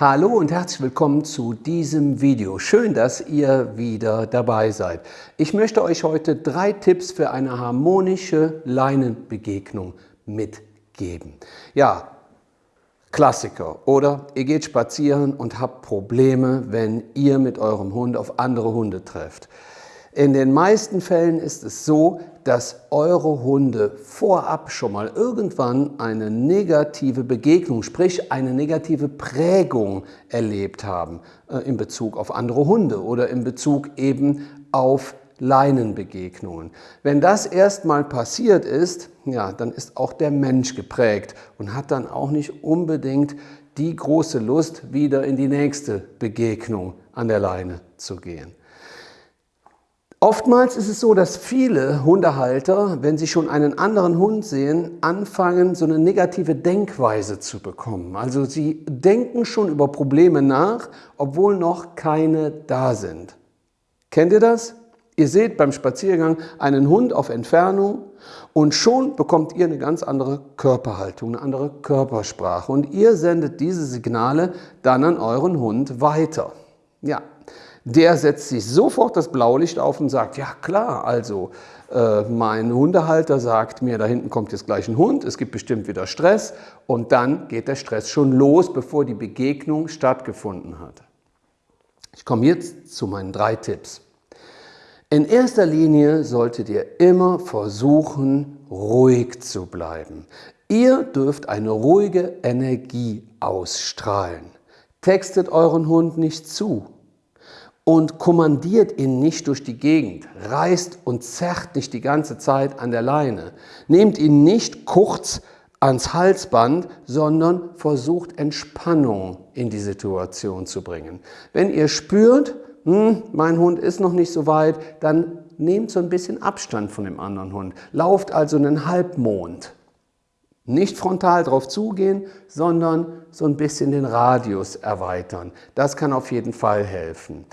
Hallo und herzlich willkommen zu diesem Video. Schön, dass ihr wieder dabei seid. Ich möchte euch heute drei Tipps für eine harmonische Leinenbegegnung mitgeben. Ja, Klassiker. Oder ihr geht spazieren und habt Probleme, wenn ihr mit eurem Hund auf andere Hunde trefft. In den meisten Fällen ist es so, dass eure Hunde vorab schon mal irgendwann eine negative Begegnung, sprich eine negative Prägung erlebt haben äh, in Bezug auf andere Hunde oder in Bezug eben auf Leinenbegegnungen. Wenn das erstmal passiert ist, ja, dann ist auch der Mensch geprägt und hat dann auch nicht unbedingt die große Lust, wieder in die nächste Begegnung an der Leine zu gehen. Oftmals ist es so, dass viele Hundehalter, wenn sie schon einen anderen Hund sehen, anfangen, so eine negative Denkweise zu bekommen. Also sie denken schon über Probleme nach, obwohl noch keine da sind. Kennt ihr das? Ihr seht beim Spaziergang einen Hund auf Entfernung und schon bekommt ihr eine ganz andere Körperhaltung, eine andere Körpersprache und ihr sendet diese Signale dann an euren Hund weiter. Ja, der setzt sich sofort das Blaulicht auf und sagt, ja klar, also äh, mein Hundehalter sagt mir, da hinten kommt jetzt gleich ein Hund, es gibt bestimmt wieder Stress und dann geht der Stress schon los, bevor die Begegnung stattgefunden hat. Ich komme jetzt zu meinen drei Tipps. In erster Linie solltet ihr immer versuchen, ruhig zu bleiben. Ihr dürft eine ruhige Energie ausstrahlen. Textet euren Hund nicht zu und kommandiert ihn nicht durch die Gegend, reißt und zerrt nicht die ganze Zeit an der Leine. Nehmt ihn nicht kurz ans Halsband, sondern versucht Entspannung in die Situation zu bringen. Wenn ihr spürt, hm, mein Hund ist noch nicht so weit, dann nehmt so ein bisschen Abstand von dem anderen Hund. Lauft also einen Halbmond. Nicht frontal drauf zugehen, sondern so ein bisschen den Radius erweitern. Das kann auf jeden Fall helfen.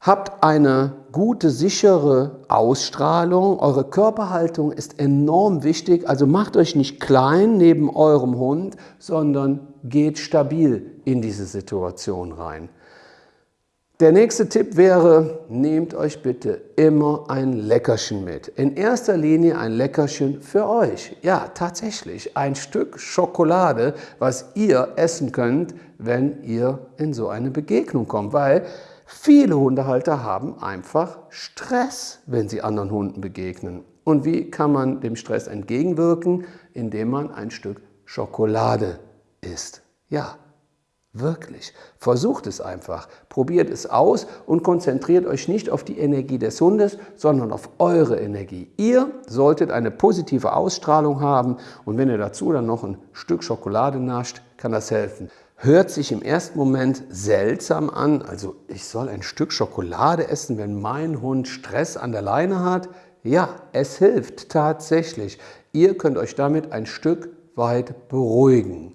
Habt eine gute, sichere Ausstrahlung. Eure Körperhaltung ist enorm wichtig. Also macht euch nicht klein neben eurem Hund, sondern geht stabil in diese Situation rein. Der nächste Tipp wäre, nehmt euch bitte immer ein Leckerchen mit. In erster Linie ein Leckerchen für euch. Ja, tatsächlich, ein Stück Schokolade, was ihr essen könnt, wenn ihr in so eine Begegnung kommt. Weil Viele Hundehalter haben einfach Stress, wenn sie anderen Hunden begegnen. Und wie kann man dem Stress entgegenwirken? Indem man ein Stück Schokolade isst. Ja, wirklich. Versucht es einfach. Probiert es aus und konzentriert euch nicht auf die Energie des Hundes, sondern auf eure Energie. Ihr solltet eine positive Ausstrahlung haben und wenn ihr dazu dann noch ein Stück Schokolade nascht, kann das helfen hört sich im ersten Moment seltsam an. Also ich soll ein Stück Schokolade essen, wenn mein Hund Stress an der Leine hat. Ja, es hilft tatsächlich. Ihr könnt euch damit ein Stück weit beruhigen.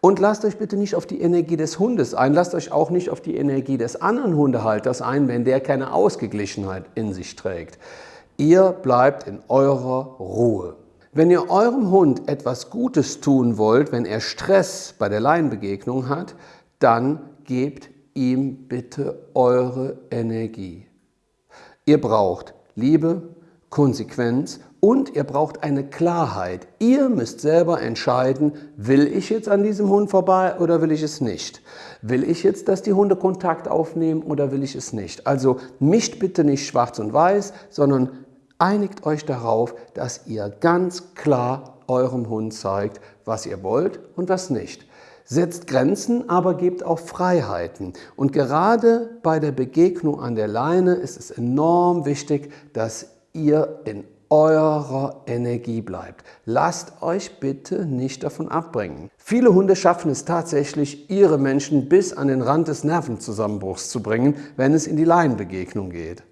Und lasst euch bitte nicht auf die Energie des Hundes ein, lasst euch auch nicht auf die Energie des anderen Hundehalters ein, wenn der keine Ausgeglichenheit in sich trägt. Ihr bleibt in eurer Ruhe. Wenn ihr eurem Hund etwas Gutes tun wollt, wenn er Stress bei der Laienbegegnung hat, dann gebt ihm bitte eure Energie. Ihr braucht Liebe, Konsequenz und ihr braucht eine Klarheit. Ihr müsst selber entscheiden, will ich jetzt an diesem Hund vorbei oder will ich es nicht? Will ich jetzt, dass die Hunde Kontakt aufnehmen oder will ich es nicht? Also mischt bitte nicht schwarz und weiß, sondern einigt euch darauf, dass ihr ganz klar eurem Hund zeigt, was ihr wollt und was nicht. Setzt Grenzen, aber gebt auch Freiheiten. Und gerade bei der Begegnung an der Leine ist es enorm wichtig, dass ihr in eurer Energie bleibt. Lasst euch bitte nicht davon abbringen. Viele Hunde schaffen es tatsächlich, ihre Menschen bis an den Rand des Nervenzusammenbruchs zu bringen, wenn es in die Laienbegegnung geht.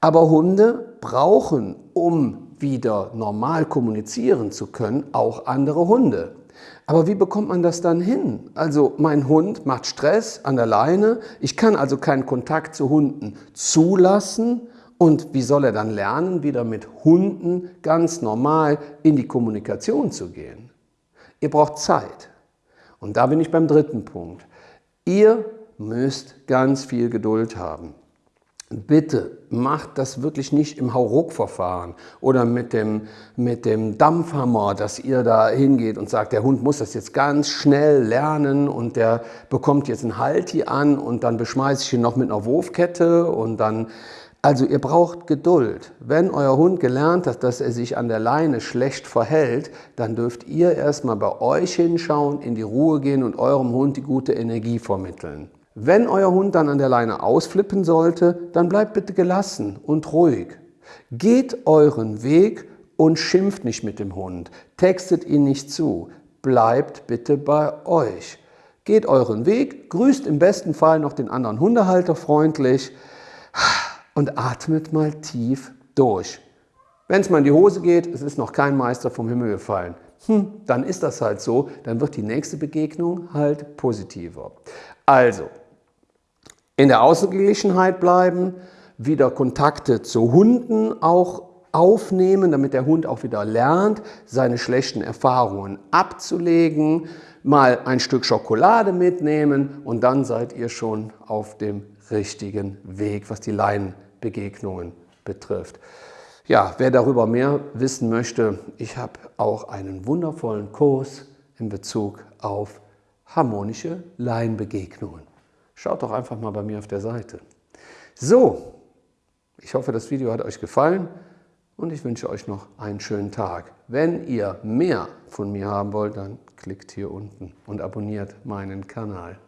Aber Hunde brauchen, um wieder normal kommunizieren zu können, auch andere Hunde. Aber wie bekommt man das dann hin? Also mein Hund macht Stress an der Leine, ich kann also keinen Kontakt zu Hunden zulassen und wie soll er dann lernen, wieder mit Hunden ganz normal in die Kommunikation zu gehen? Ihr braucht Zeit. Und da bin ich beim dritten Punkt. Ihr müsst ganz viel Geduld haben. Bitte macht das wirklich nicht im Hauruck-Verfahren oder mit dem, mit dem Dampfhammer, dass ihr da hingeht und sagt, der Hund muss das jetzt ganz schnell lernen und der bekommt jetzt ein Halti an und dann beschmeiße ich ihn noch mit einer Wurfkette und dann... Also ihr braucht Geduld. Wenn euer Hund gelernt hat, dass er sich an der Leine schlecht verhält, dann dürft ihr erstmal bei euch hinschauen, in die Ruhe gehen und eurem Hund die gute Energie vermitteln. Wenn euer Hund dann an der Leine ausflippen sollte, dann bleibt bitte gelassen und ruhig. Geht euren Weg und schimpft nicht mit dem Hund. Textet ihn nicht zu. Bleibt bitte bei euch. Geht euren Weg, grüßt im besten Fall noch den anderen Hundehalter freundlich und atmet mal tief durch. Wenn es mal in die Hose geht, es ist noch kein Meister vom Himmel gefallen, hm, dann ist das halt so, dann wird die nächste Begegnung halt positiver. Also, in der Ausgeglichenheit bleiben, wieder Kontakte zu Hunden auch aufnehmen, damit der Hund auch wieder lernt, seine schlechten Erfahrungen abzulegen, mal ein Stück Schokolade mitnehmen und dann seid ihr schon auf dem richtigen Weg, was die Laienbegegnungen betrifft. Ja, wer darüber mehr wissen möchte, ich habe auch einen wundervollen Kurs in Bezug auf harmonische Laienbegegnungen. Schaut doch einfach mal bei mir auf der Seite. So, ich hoffe, das Video hat euch gefallen und ich wünsche euch noch einen schönen Tag. Wenn ihr mehr von mir haben wollt, dann klickt hier unten und abonniert meinen Kanal.